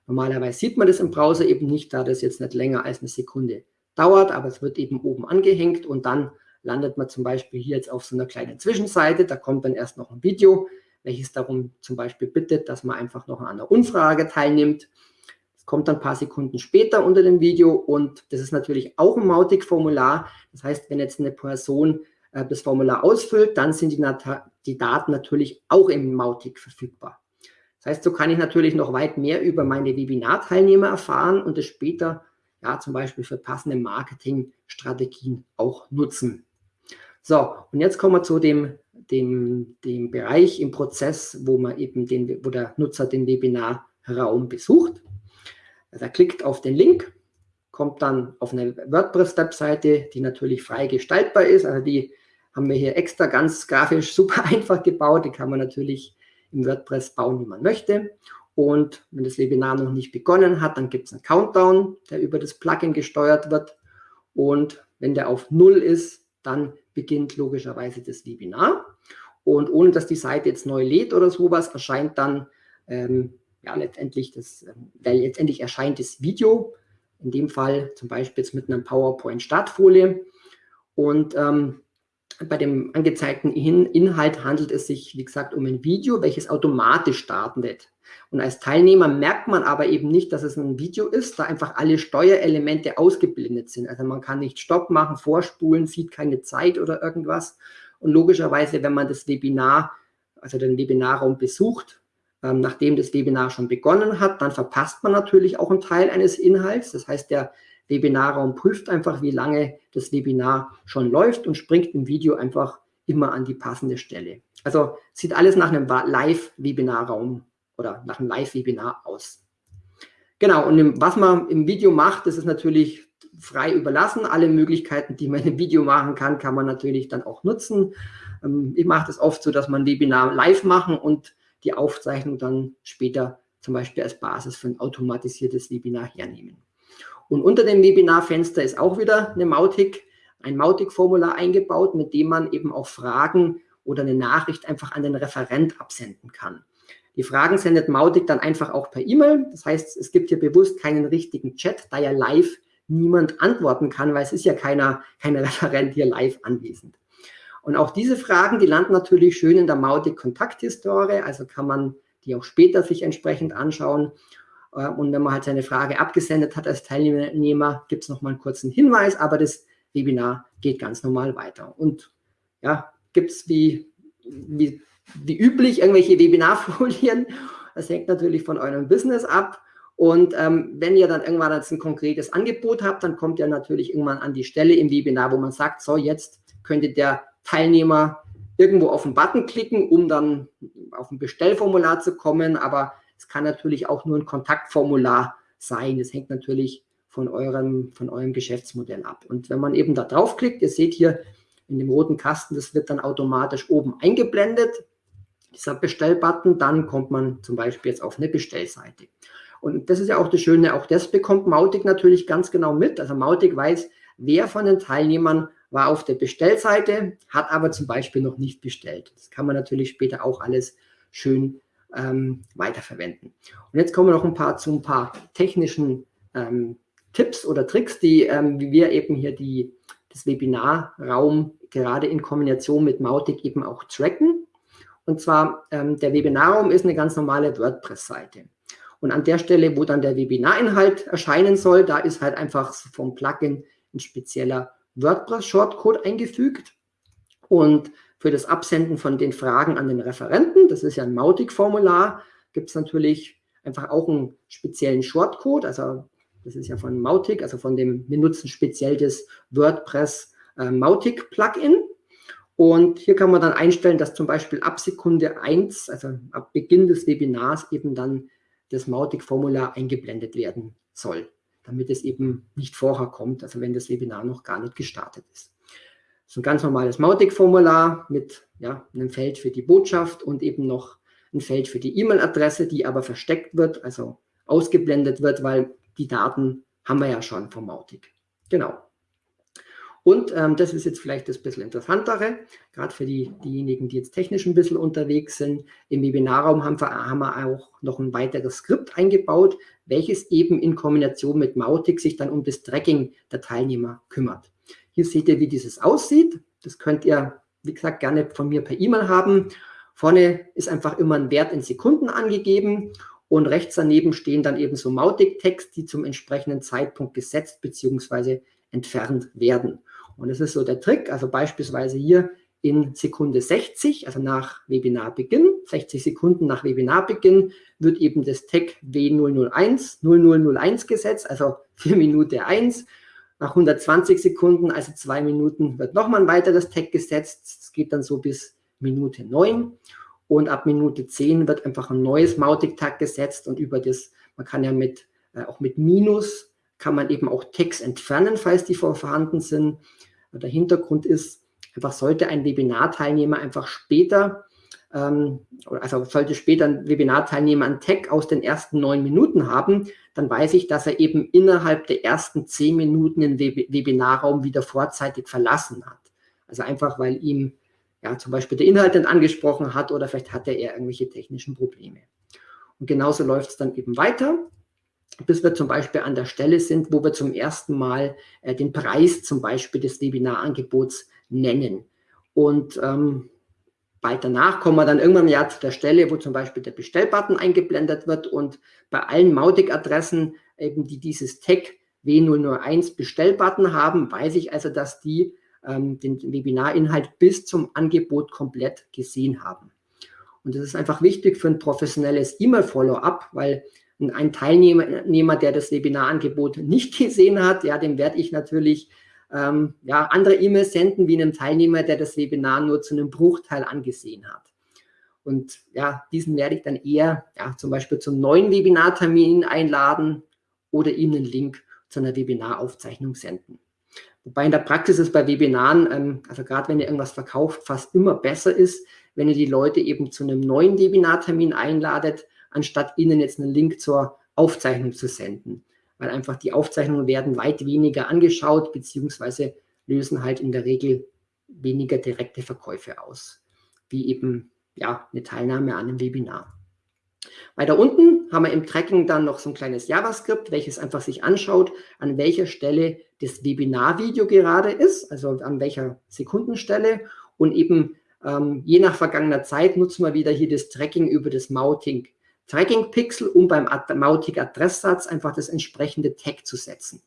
Normalerweise sieht man das im Browser eben nicht, da das jetzt nicht länger als eine Sekunde dauert, aber es wird eben oben angehängt und dann landet man zum Beispiel hier jetzt auf so einer kleinen Zwischenseite, da kommt dann erst noch ein Video, welches darum zum Beispiel bittet, dass man einfach noch an einer Umfrage teilnimmt. Es kommt dann ein paar Sekunden später unter dem Video und das ist natürlich auch ein Mautic-Formular. Das heißt, wenn jetzt eine Person äh, das Formular ausfüllt, dann sind die, die, Daten natürlich auch im Mautic verfügbar. Das heißt, so kann ich natürlich noch weit mehr über meine Webinarteilnehmer erfahren und es später ja zum Beispiel für passende Marketingstrategien auch nutzen. So, und jetzt kommen wir zu dem, dem, dem Bereich im Prozess, wo man eben den, wo der Nutzer den Webinarraum besucht. Also er klickt auf den Link, kommt dann auf eine WordPress-Webseite, die natürlich frei gestaltbar ist. Also die haben wir hier extra ganz grafisch super einfach gebaut. Die kann man natürlich im WordPress bauen, wie man möchte. Und wenn das Webinar noch nicht begonnen hat, dann gibt es einen Countdown, der über das Plugin gesteuert wird. Und wenn der auf Null ist, dann beginnt logischerweise das Webinar. Und ohne dass die Seite jetzt neu lädt oder sowas, erscheint dann ähm, ja letztendlich das, äh, letztendlich erscheint das Video. In dem Fall zum Beispiel jetzt mit einer PowerPoint-Startfolie. Und ähm, bei dem angezeigten Inhalt handelt es sich, wie gesagt, um ein Video, welches automatisch startet. Und als Teilnehmer merkt man aber eben nicht, dass es ein Video ist, da einfach alle Steuerelemente ausgeblendet sind. Also man kann nicht Stopp machen, vorspulen, sieht keine Zeit oder irgendwas. Und logischerweise, wenn man das Webinar, also den Webinarraum besucht, ähm, nachdem das Webinar schon begonnen hat, dann verpasst man natürlich auch einen Teil eines Inhalts. Das heißt, der Webinarraum prüft einfach, wie lange das Webinar schon läuft und springt im Video einfach immer an die passende Stelle. Also sieht alles nach einem Live-Webinarraum oder nach einem Live-Webinar aus. Genau, und was man im Video macht, das ist natürlich frei überlassen. Alle Möglichkeiten, die man im Video machen kann, kann man natürlich dann auch nutzen. Ähm, ich mache das oft so, dass man Webinar live machen und die Aufzeichnung dann später zum Beispiel als Basis für ein automatisiertes Webinar hernehmen. Und unter dem Webinarfenster ist auch wieder eine Mautic, ein Mautic-Formular eingebaut, mit dem man eben auch Fragen oder eine Nachricht einfach an den Referent absenden kann. Die Fragen sendet Mautic dann einfach auch per E-Mail. Das heißt, es gibt hier bewusst keinen richtigen Chat, da ja live niemand antworten kann, weil es ist ja keiner, kein Referent hier live anwesend. Und auch diese Fragen, die landen natürlich schön in der Mautic Kontakthistorie, also kann man die auch später sich entsprechend anschauen. Äh, und wenn man halt seine Frage abgesendet hat als Teilnehmer, gibt es nochmal einen kurzen Hinweis, aber das Webinar geht ganz normal weiter. Und ja, gibt es wie, wie, wie üblich irgendwelche Webinarfolien. Das hängt natürlich von eurem Business ab. Und ähm, wenn ihr dann irgendwann jetzt ein konkretes Angebot habt, dann kommt ihr natürlich irgendwann an die Stelle im Webinar, wo man sagt, so jetzt könnte der Teilnehmer irgendwo auf den Button klicken, um dann auf ein Bestellformular zu kommen. Aber es kann natürlich auch nur ein Kontaktformular sein. Das hängt natürlich von eurem, von eurem Geschäftsmodell ab. Und wenn man eben da draufklickt, ihr seht hier in dem roten Kasten, das wird dann automatisch oben eingeblendet, dieser Bestellbutton, dann kommt man zum Beispiel jetzt auf eine Bestellseite. Und das ist ja auch das Schöne, auch das bekommt Mautic natürlich ganz genau mit. Also Mautic weiß, wer von den Teilnehmern war auf der Bestellseite, hat aber zum Beispiel noch nicht bestellt. Das kann man natürlich später auch alles schön ähm, weiterverwenden. Und jetzt kommen wir noch ein paar zu ein paar technischen ähm, Tipps oder Tricks, die ähm, wie wir eben hier die, das Webinarraum gerade in Kombination mit Mautic eben auch tracken. Und zwar, ähm, der Webinarraum ist eine ganz normale WordPress-Seite. Und an der Stelle, wo dann der Webinarinhalt erscheinen soll, da ist halt einfach vom Plugin ein spezieller WordPress-Shortcode eingefügt. Und für das Absenden von den Fragen an den Referenten, das ist ja ein Mautic-Formular, gibt es natürlich einfach auch einen speziellen Shortcode. Also das ist ja von Mautic, also von dem, wir nutzen speziell das WordPress äh, Mautic-Plugin. Und hier kann man dann einstellen, dass zum Beispiel ab Sekunde 1, also ab Beginn des Webinars, eben dann das Mautic-Formular eingeblendet werden soll, damit es eben nicht vorher kommt, also wenn das Webinar noch gar nicht gestartet ist. Ist ein ganz normales Mautic-Formular mit ja, einem Feld für die Botschaft und eben noch ein Feld für die E-Mail-Adresse, die aber versteckt wird, also ausgeblendet wird, weil die Daten haben wir ja schon vom Mautic. Genau. Und ähm, das ist jetzt vielleicht das bisschen interessantere, gerade für die, diejenigen, die jetzt technisch ein bisschen unterwegs sind. Im Webinarraum haben wir, haben wir auch noch ein weiteres Skript eingebaut, welches eben in Kombination mit Mautic sich dann um das Tracking der Teilnehmer kümmert. Hier seht ihr, wie dieses aussieht. Das könnt ihr, wie gesagt, gerne von mir per E-Mail haben. Vorne ist einfach immer ein Wert in Sekunden angegeben und rechts daneben stehen dann eben so Mautic-Text, die zum entsprechenden Zeitpunkt gesetzt bzw. entfernt werden. Und das ist so der Trick. Also beispielsweise hier in Sekunde 60, also nach Webinarbeginn, 60 Sekunden nach Webinarbeginn, wird eben das Tag W001 0001 gesetzt, also für Minute 1. Nach 120 Sekunden, also zwei Minuten, wird nochmal ein weiteres Tag gesetzt. Es geht dann so bis Minute 9. Und ab Minute 10 wird einfach ein neues Mautic-Tag gesetzt und über das, man kann ja mit, äh, auch mit Minus, kann man eben auch Tags entfernen, falls die vorhanden sind. Der Hintergrund ist, einfach sollte ein Webinarteilnehmer einfach später, ähm, also sollte später ein Webinarteilnehmer einen Tag aus den ersten neun Minuten haben, dann weiß ich, dass er eben innerhalb der ersten zehn Minuten den Web Webinarraum wieder vorzeitig verlassen hat. Also einfach, weil ihm ja zum Beispiel der Inhalt dann angesprochen hat oder vielleicht hatte er irgendwelche technischen Probleme. Und genauso läuft es dann eben weiter bis wir zum Beispiel an der Stelle sind, wo wir zum ersten Mal äh, den Preis zum Beispiel des Webinarangebots nennen. Und ähm, bald danach kommen wir dann irgendwann ja zu der Stelle, wo zum Beispiel der Bestellbutton eingeblendet wird und bei allen Mautic-Adressen, eben die dieses Tag W001 Bestellbutton haben, weiß ich also, dass die ähm, den Webinarinhalt bis zum Angebot komplett gesehen haben. Und das ist einfach wichtig für ein professionelles E-Mail-Follow-up, weil ein Teilnehmer, der das Webinarangebot nicht gesehen hat, ja, dem werde ich natürlich ähm, ja, andere E-Mails senden, wie einem Teilnehmer, der das Webinar nur zu einem Bruchteil angesehen hat. Und ja, diesen werde ich dann eher ja, zum Beispiel zum neuen Webinartermin einladen oder ihm einen Link zu einer Webinaraufzeichnung senden. Wobei in der Praxis ist bei Webinaren, ähm, also gerade wenn ihr irgendwas verkauft, fast immer besser ist, wenn ihr die Leute eben zu einem neuen Webinartermin einladet, anstatt ihnen jetzt einen Link zur Aufzeichnung zu senden. Weil einfach die Aufzeichnungen werden weit weniger angeschaut, beziehungsweise lösen halt in der Regel weniger direkte Verkäufe aus, wie eben ja, eine Teilnahme an einem Webinar. Weiter unten haben wir im Tracking dann noch so ein kleines JavaScript, welches einfach sich anschaut, an welcher Stelle das Webinar-Video gerade ist, also an welcher Sekundenstelle und eben ähm, je nach vergangener Zeit nutzen wir wieder hier das Tracking über das Mounting Tracking-Pixel, um beim Mautic-Adresssatz einfach das entsprechende Tag zu setzen.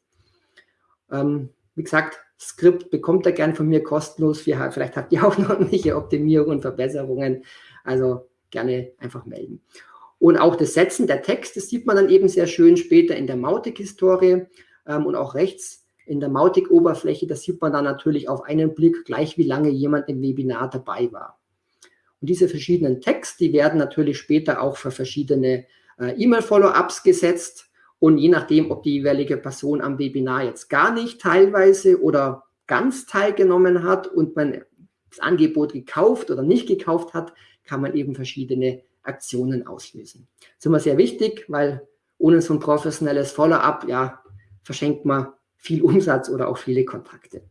Ähm, wie gesagt, Skript bekommt ihr gern von mir kostenlos. vielleicht habt ihr auch noch irgendwelche Optimierungen und Verbesserungen. Also gerne einfach melden. Und auch das Setzen der Text, das sieht man dann eben sehr schön später in der Mautic-Historie ähm, und auch rechts in der Mautic-Oberfläche. Das sieht man dann natürlich auf einen Blick gleich, wie lange jemand im Webinar dabei war. Und diese verschiedenen Tags, die werden natürlich später auch für verschiedene äh, E-Mail-Follow-ups gesetzt. Und je nachdem, ob die jeweilige Person am Webinar jetzt gar nicht teilweise oder ganz teilgenommen hat und man das Angebot gekauft oder nicht gekauft hat, kann man eben verschiedene Aktionen auslösen. Das ist immer sehr wichtig, weil ohne so ein professionelles Follow-up, ja, verschenkt man viel Umsatz oder auch viele Kontakte.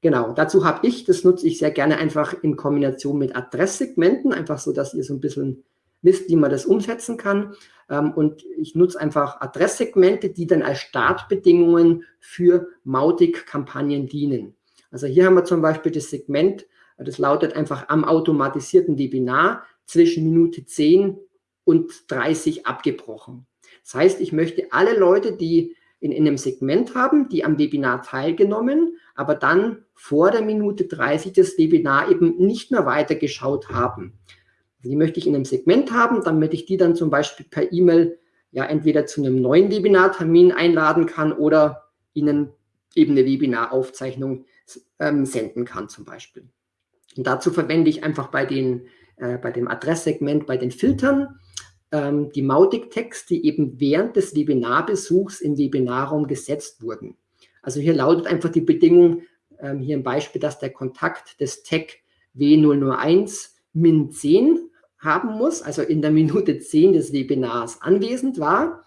Genau, dazu habe ich, das nutze ich sehr gerne einfach in Kombination mit Adresssegmenten, einfach so, dass ihr so ein bisschen wisst, wie man das umsetzen kann. Ähm, und ich nutze einfach Adresssegmente, die dann als Startbedingungen für Mautic-Kampagnen dienen. Also hier haben wir zum Beispiel das Segment, das lautet einfach am automatisierten Webinar zwischen Minute 10 und 30 abgebrochen. Das heißt, ich möchte alle Leute, die in, in einem Segment haben, die am Webinar teilgenommen, aber dann vor der Minute 30 das Webinar eben nicht mehr weitergeschaut haben. Die möchte ich in einem Segment haben, damit ich die dann zum Beispiel per E-Mail ja entweder zu einem neuen Webinartermin einladen kann oder ihnen eben eine Webinaraufzeichnung ähm, senden kann zum Beispiel. Und dazu verwende ich einfach bei, den, äh, bei dem Adresssegment, bei den Filtern, ähm, die Mautic-Tags, die eben während des Webinarbesuchs im Webinarraum gesetzt wurden. Also hier lautet einfach die Bedingung, ähm, hier ein Beispiel, dass der Kontakt des Tag W001 min 10 haben muss, also in der Minute 10 des Webinars anwesend war.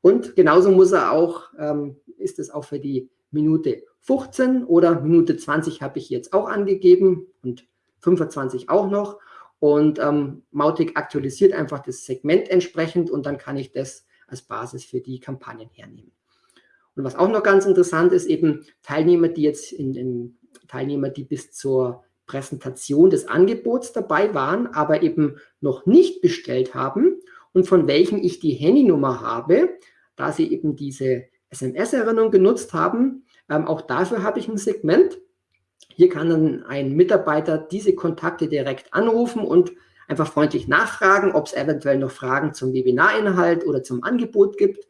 Und genauso muss er auch, ähm, ist es auch für die Minute 15 oder Minute 20 habe ich jetzt auch angegeben und 25 auch noch. Und ähm, Mautic aktualisiert einfach das Segment entsprechend und dann kann ich das als Basis für die Kampagnen hernehmen. Und was auch noch ganz interessant ist, eben Teilnehmer, die jetzt in, in Teilnehmer, die bis zur Präsentation des Angebots dabei waren, aber eben noch nicht bestellt haben und von welchen ich die Handynummer habe, da sie eben diese SMS-Erinnerung genutzt haben. Ähm, auch dafür habe ich ein Segment Hier kann dann ein Mitarbeiter diese Kontakte direkt anrufen und einfach freundlich nachfragen, ob es eventuell noch Fragen zum Webinarinhalt oder zum Angebot gibt.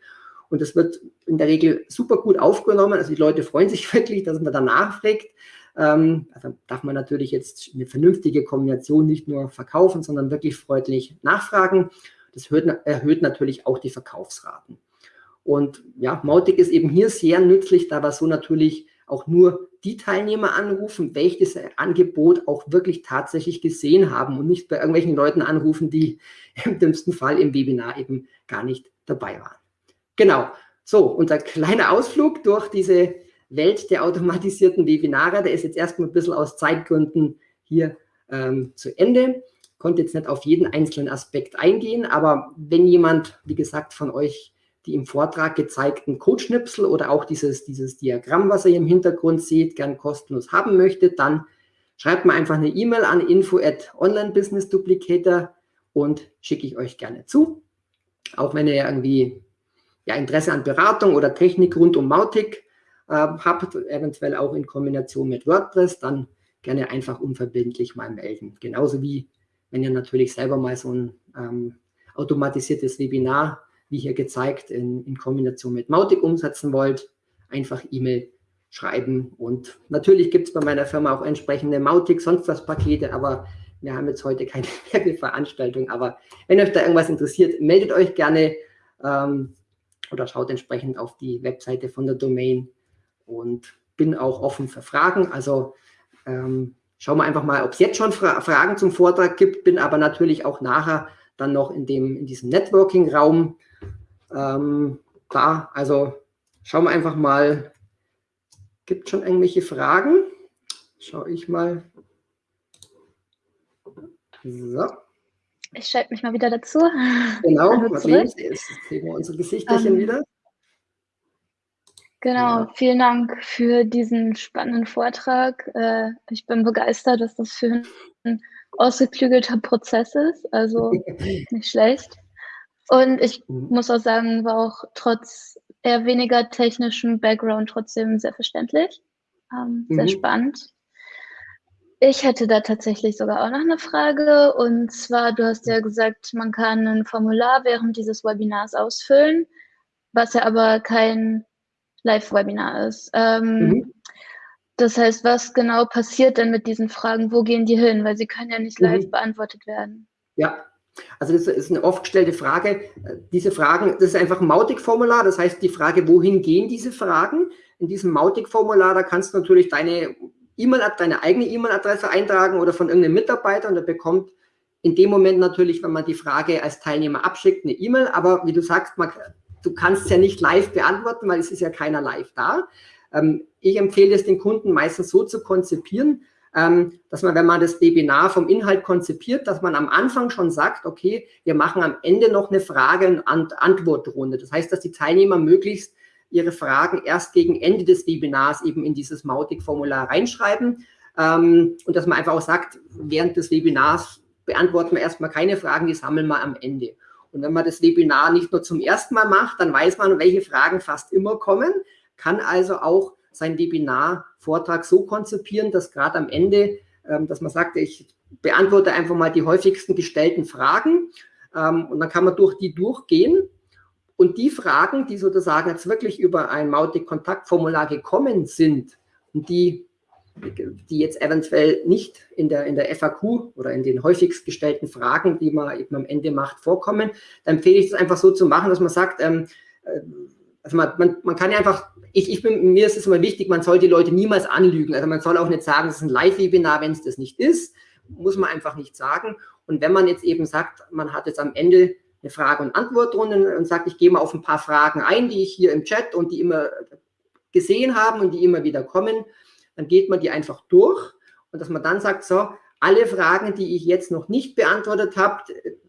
Und das wird in der Regel super gut aufgenommen. Also die Leute freuen sich wirklich, dass man danach fragt. Ähm, also darf man natürlich jetzt eine vernünftige Kombination nicht nur verkaufen, sondern wirklich freundlich nachfragen. Das erhöht, erhöht natürlich auch die Verkaufsraten. Und ja, Mautic ist eben hier sehr nützlich, da wir so natürlich auch nur die Teilnehmer anrufen, welches Angebot auch wirklich tatsächlich gesehen haben und nicht bei irgendwelchen Leuten anrufen, die im dümmsten Fall im Webinar eben gar nicht dabei waren. Genau, so, unser kleiner Ausflug durch diese Welt der automatisierten Webinare, der ist jetzt erstmal ein bisschen aus Zeitgründen hier ähm, zu Ende. Konnte jetzt nicht auf jeden einzelnen Aspekt eingehen, aber wenn jemand, wie gesagt, von euch die im Vortrag gezeigten Codeschnipsel oder auch dieses, dieses Diagramm, was ihr im Hintergrund seht, gern kostenlos haben möchte, dann schreibt mir einfach eine E-Mail an info at onlinebusinessduplicator und schicke ich euch gerne zu. Auch wenn ihr irgendwie ja, Interesse an Beratung oder Technik rund um Mautic äh, habt, eventuell auch in Kombination mit WordPress, dann gerne einfach unverbindlich mal melden. Genauso wie wenn ihr natürlich selber mal so ein ähm, automatisiertes Webinar wie hier gezeigt, in, in Kombination mit Mautic umsetzen wollt, einfach E-Mail schreiben. Und natürlich gibt es bei meiner Firma auch entsprechende Mautic, sonst was Pakete, aber wir haben jetzt heute keine Werbeveranstaltung. Aber wenn euch da irgendwas interessiert, meldet euch gerne ähm, oder schaut entsprechend auf die Webseite von der Domain und bin auch offen für Fragen. Also ähm, schauen wir einfach mal, ob es jetzt schon Fra Fragen zum Vortrag gibt, bin aber natürlich auch nachher dann noch in, dem, in diesem Networking-Raum ähm, da. Also schauen wir einfach mal, gibt schon irgendwelche Fragen? Schaue ich mal. So. Ich schalte mich mal wieder dazu. Genau, sehen, jetzt sehen wir unsere Gesichterchen ähm, wieder. Genau, ja. vielen Dank für diesen spannenden Vortrag. Äh, ich bin begeistert, dass das für ein ausgeklügelter Prozess ist, also nicht schlecht. Und ich mhm. muss auch sagen, war auch trotz eher weniger technischem Background trotzdem sehr verständlich, ähm, mhm. sehr spannend. Ich hätte da tatsächlich sogar auch noch eine Frage. Und zwar, du hast ja gesagt, man kann ein Formular während dieses Webinars ausfüllen, was ja aber kein Live-Webinar ist. Ähm, mhm. Das heißt, was genau passiert denn mit diesen Fragen? Wo gehen die hin? Weil sie können ja nicht live mhm. beantwortet werden. Ja, also das ist eine oft gestellte Frage. Diese Fragen, das ist einfach ein Mautic-Formular. Das heißt, die Frage, wohin gehen diese Fragen? In diesem Mautic-Formular, da kannst du natürlich deine E-Mail, deine eigene E-Mail-Adresse eintragen oder von irgendeinem Mitarbeiter und der bekommt in dem Moment natürlich, wenn man die Frage als Teilnehmer abschickt, eine E-Mail. Aber wie du sagst, man, du kannst ja nicht live beantworten, weil es ist ja keiner live da. Ähm, ich empfehle es den Kunden meistens so zu konzipieren, ähm, dass man, wenn man das Webinar vom Inhalt konzipiert, dass man am Anfang schon sagt, okay, wir machen am Ende noch eine Frage- und Antwortrunde. Das heißt, dass die Teilnehmer möglichst ihre Fragen erst gegen Ende des Webinars eben in dieses Mautic-Formular reinschreiben ähm, und dass man einfach auch sagt, während des Webinars beantworten wir erstmal keine Fragen, die sammeln wir am Ende. Und wenn man das Webinar nicht nur zum ersten Mal macht, dann weiß man, welche Fragen fast immer kommen, kann also auch sein Webinar-Vortrag so konzipieren, dass gerade am Ende, ähm, dass man sagt, ich beantworte einfach mal die häufigsten gestellten Fragen ähm, und dann kann man durch die durchgehen. Und die Fragen, die sozusagen jetzt wirklich über ein Mautic-Kontaktformular gekommen sind und die, die jetzt eventuell nicht in der, in der FAQ oder in den häufigst gestellten Fragen, die man eben am Ende macht, vorkommen, dann empfehle ich es einfach so zu machen, dass man sagt, ähm, äh, also man, man, man kann ja einfach, ich, ich bin, mir ist es immer wichtig, man soll die Leute niemals anlügen. Also man soll auch nicht sagen, es ist ein Live-Webinar, wenn es das nicht ist, muss man einfach nicht sagen. Und wenn man jetzt eben sagt, man hat jetzt am Ende eine Frage- und Antwortrunde und sagt, ich gehe mal auf ein paar Fragen ein, die ich hier im Chat und die immer gesehen haben und die immer wieder kommen, dann geht man die einfach durch und dass man dann sagt, so, alle Fragen, die ich jetzt noch nicht beantwortet habe,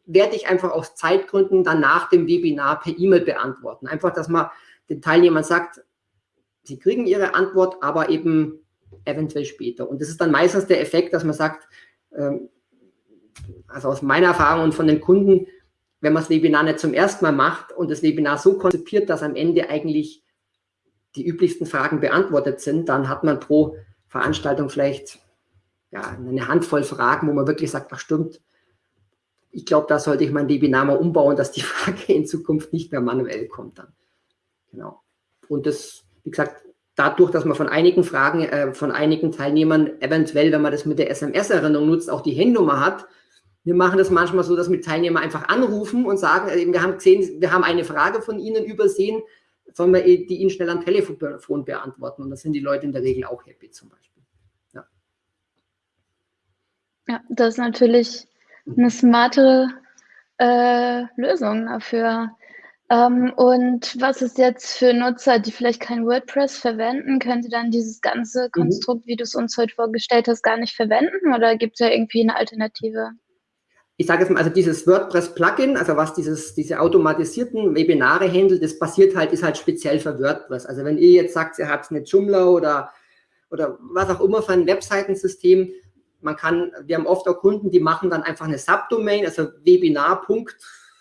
werde ich einfach aus Zeitgründen dann nach dem Webinar per E-Mail beantworten. Einfach, dass man den Teilnehmern sagt, sie kriegen ihre Antwort, aber eben eventuell später. Und das ist dann meistens der Effekt, dass man sagt, ähm, also aus meiner Erfahrung und von den Kunden, wenn man das Webinar nicht zum ersten Mal macht und das Webinar so konzipiert, dass am Ende eigentlich die üblichsten Fragen beantwortet sind, dann hat man pro Veranstaltung vielleicht ja, eine Handvoll Fragen, wo man wirklich sagt, ach stimmt, ich glaube, da sollte ich mein Webinar mal umbauen, dass die Frage in Zukunft nicht mehr manuell kommt dann. Genau. Und das, wie gesagt, dadurch, dass man von einigen Fragen, äh, von einigen Teilnehmern eventuell, wenn man das mit der SMS-Erinnerung nutzt, auch die Handynummer hat. Wir machen das manchmal so, dass wir Teilnehmer einfach anrufen und sagen, äh, wir haben gesehen, wir haben eine Frage von Ihnen übersehen, sollen wir die Ihnen schnell am Telefon beantworten. Und da sind die Leute in der Regel auch happy zum Beispiel. Ja, das ist natürlich eine smarte äh, Lösung dafür. Ähm, und was ist jetzt für Nutzer, die vielleicht kein WordPress verwenden? Können sie dann dieses ganze mhm. Konstrukt, mhm. wie du es uns heute vorgestellt hast, gar nicht verwenden? Oder gibt es ja irgendwie eine Alternative? Ich sage jetzt mal, also dieses WordPress-Plugin, also was dieses, diese automatisierten Webinare handelt, das basiert halt, ist halt speziell für WordPress. Also wenn ihr jetzt sagt, ihr habt eine Joomla oder, oder was auch immer für ein Webseitensystem, man kann, wir haben oft auch Kunden, die machen dann einfach eine Subdomain, also Webinar.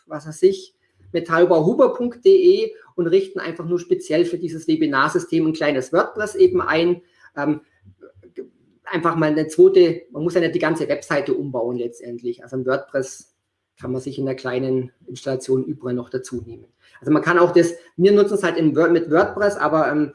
was weiß ich, metallbauhuber.de und richten einfach nur speziell für dieses Webinarsystem ein kleines WordPress eben ein. Ähm, einfach mal eine zweite, man muss ja nicht die ganze Webseite umbauen letztendlich. Also ein WordPress kann man sich in der kleinen Installation überall noch dazu nehmen. Also man kann auch das, wir nutzen es halt in mit WordPress, aber ähm,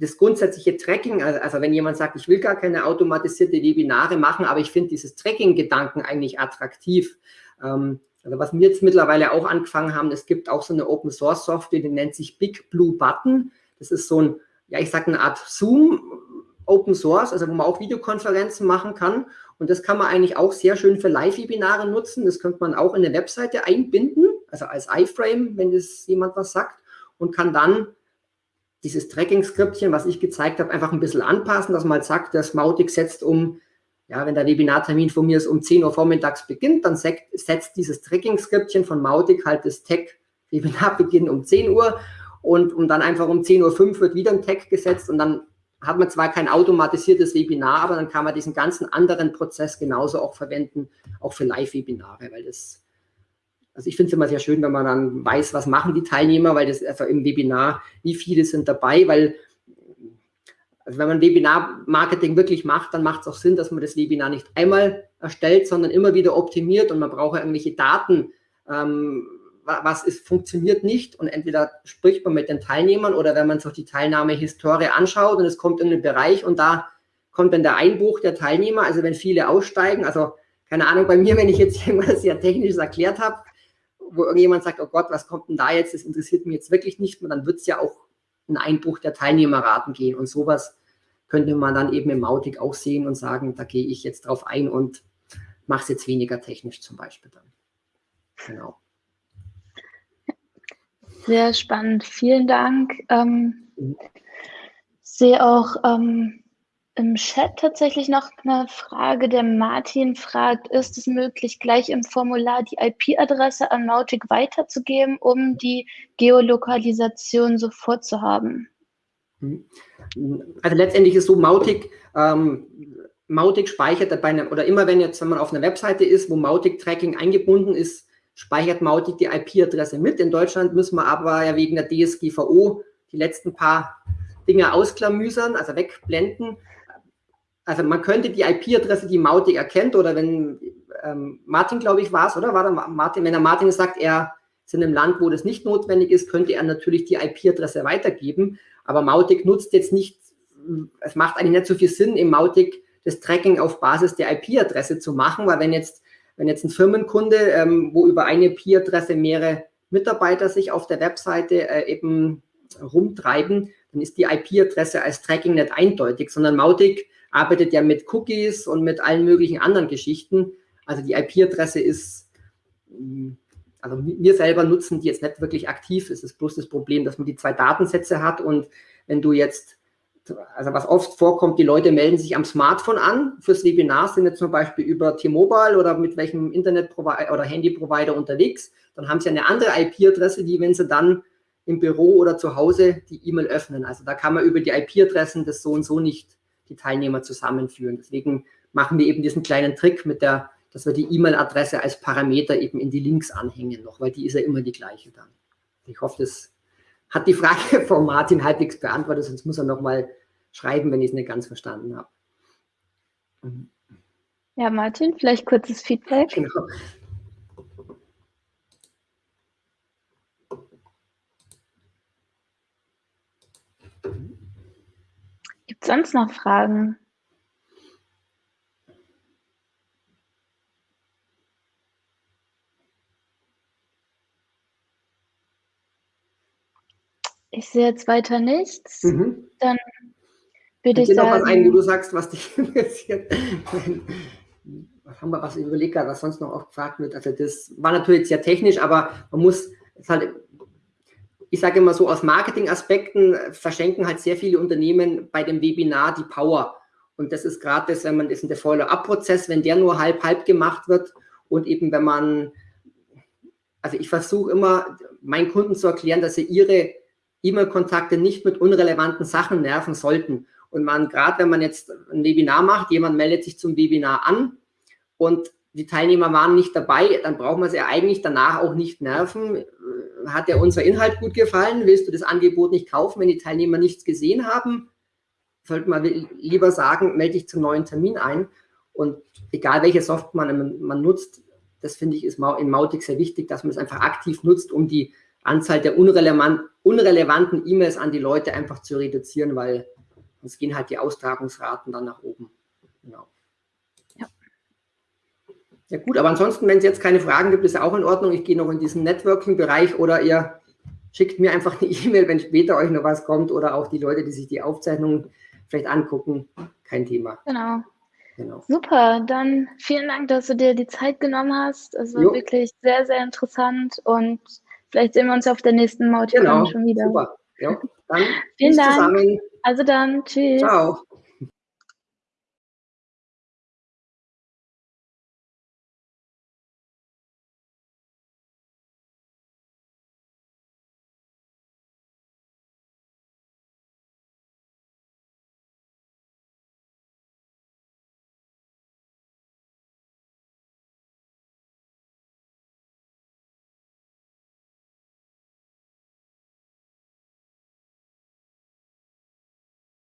das grundsätzliche Tracking, also, also wenn jemand sagt, ich will gar keine automatisierte Webinare machen, aber ich finde dieses Tracking-Gedanken eigentlich attraktiv. Ähm, also was wir jetzt mittlerweile auch angefangen haben, es gibt auch so eine Open Source Software, die nennt sich Big Blue Button. Das ist so ein, ja, ich sage eine Art Zoom Open Source, also wo man auch Videokonferenzen machen kann. Und das kann man eigentlich auch sehr schön für Live-Webinare nutzen. Das könnte man auch in eine Webseite einbinden, also als iFrame, wenn das jemand was sagt, und kann dann dieses Tracking-Skriptchen, was ich gezeigt habe, einfach ein bisschen anpassen, dass man halt sagt, das Mautic setzt um, ja, wenn der Webinartermin von mir ist um 10 Uhr vormittags beginnt, dann setzt dieses Tracking-Skriptchen von Mautic halt das Tag Webinarbeginn um 10 Uhr und, und dann einfach um 10.05 Uhr wird wieder ein Tag gesetzt und dann hat man zwar kein automatisiertes Webinar, aber dann kann man diesen ganzen anderen Prozess genauso auch verwenden, auch für Live-Webinare, weil das also ich finde es immer sehr schön, wenn man dann weiß, was machen die Teilnehmer, weil das also im Webinar, wie viele sind dabei, weil also wenn man Webinar-Marketing wirklich macht, dann macht es auch Sinn, dass man das Webinar nicht einmal erstellt, sondern immer wieder optimiert und man braucht ja irgendwelche Daten, ähm, was ist, funktioniert nicht und entweder spricht man mit den Teilnehmern oder wenn man sich die Teilnahmehistorie anschaut und es kommt in einen Bereich und da kommt dann der Einbruch der Teilnehmer, also wenn viele aussteigen, also keine Ahnung, bei mir, wenn ich jetzt irgendwas sehr Technisches erklärt habe, wo irgendjemand sagt, oh Gott, was kommt denn da jetzt, das interessiert mich jetzt wirklich nicht mehr, dann wird es ja auch einen Einbruch der Teilnehmerraten gehen. Und sowas könnte man dann eben im Mautic auch sehen und sagen, da gehe ich jetzt drauf ein und mache es jetzt weniger technisch zum Beispiel dann. Genau. Sehr spannend. Vielen Dank. Ähm, mhm. sehe auch ähm, im Chat tatsächlich noch eine Frage. Der Martin fragt, ist es möglich, gleich im Formular die IP-Adresse an Mautic weiterzugeben, um die Geolokalisation sofort zu haben? Also letztendlich ist so, Mautic, ähm, Mautic speichert bei einem, oder immer wenn jetzt, wenn man auf einer Webseite ist, wo Mautic-Tracking eingebunden ist, speichert Mautic die IP-Adresse mit. In Deutschland müssen wir aber ja wegen der DSGVO die letzten paar Dinge ausklamüsern, also wegblenden also man könnte die IP-Adresse, die Mautic erkennt, oder wenn ähm, Martin, glaube ich, war es, oder? War da Martin, wenn der Martin sagt, er ist in einem Land, wo das nicht notwendig ist, könnte er natürlich die IP-Adresse weitergeben. Aber Mautic nutzt jetzt nicht, es macht eigentlich nicht so viel Sinn, im Mautic das Tracking auf Basis der IP-Adresse zu machen, weil wenn jetzt, wenn jetzt ein Firmenkunde, ähm, wo über eine IP-Adresse mehrere Mitarbeiter sich auf der Webseite äh, eben rumtreiben, dann ist die IP-Adresse als Tracking nicht eindeutig, sondern Mautic arbeitet ja mit Cookies und mit allen möglichen anderen Geschichten. Also die IP-Adresse ist, mm, also wir selber nutzen die jetzt nicht wirklich aktiv. Es ist bloß das Problem, dass man die zwei Datensätze hat und wenn du jetzt, also was oft vorkommt, die Leute melden sich am Smartphone an fürs Webinar, sind jetzt zum Beispiel über T-Mobile oder mit welchem Internet-Provider oder Handy-Provider unterwegs, dann haben sie eine andere IP-Adresse, die, wenn sie dann im Büro oder zu Hause die E-Mail öffnen. Also da kann man über die IP-Adressen das so und so nicht die Teilnehmer zusammenführen. Deswegen machen wir eben diesen kleinen Trick mit der, dass wir die E-Mail-Adresse als Parameter eben in die Links anhängen noch, weil die ist ja immer die gleiche dann. Ich hoffe, das hat die Frage von Martin halbwegs beantwortet, sonst muss er nochmal schreiben, wenn ich es nicht ganz verstanden habe. Ja, Martin, vielleicht kurzes Feedback. Genau. Gibt es sonst noch Fragen? Ich sehe jetzt weiter nichts. Mhm. Dann würde ich sagen. noch was ein, wo du sagst, was dich interessiert. was haben wir, was überlegt was sonst noch oft gefragt wird. Also das war natürlich sehr technisch, aber man muss es halt, ich sage immer so, aus Marketingaspekten verschenken halt sehr viele Unternehmen bei dem Webinar die Power. Und das ist gerade das, wenn man das in der Follow-up-Prozess, wenn der nur halb-halb gemacht wird und eben wenn man, also ich versuche immer meinen Kunden zu erklären, dass sie ihre E-Mail-Kontakte nicht mit unrelevanten Sachen nerven sollten. Und man, gerade wenn man jetzt ein Webinar macht, jemand meldet sich zum Webinar an und die Teilnehmer waren nicht dabei, dann braucht man sie eigentlich danach auch nicht nerven. Hat dir unser Inhalt gut gefallen? Willst du das Angebot nicht kaufen, wenn die Teilnehmer nichts gesehen haben? Sollte man lieber sagen, melde dich zum neuen Termin ein. Und egal welche Software man, man nutzt, das finde ich ist in Mautic sehr wichtig, dass man es einfach aktiv nutzt, um die Anzahl der unrelevant, unrelevanten E-Mails an die Leute einfach zu reduzieren, weil sonst gehen halt die Austragungsraten dann nach oben. Genau. Ja. Gut, aber ansonsten, wenn es jetzt keine Fragen gibt, ist auch in Ordnung. Ich gehe noch in diesen Networking-Bereich oder ihr schickt mir einfach eine E-Mail, wenn später euch noch was kommt oder auch die Leute, die sich die Aufzeichnung vielleicht angucken. Kein Thema. Genau. Genau. Super, dann vielen Dank, dass du dir die Zeit genommen hast. Es war jo. wirklich sehr, sehr interessant und Vielleicht sehen wir uns auf der nächsten Mauticon genau, schon wieder. Super. Ja, dann Vielen Dank. Zusammen. Also dann, tschüss. Ciao.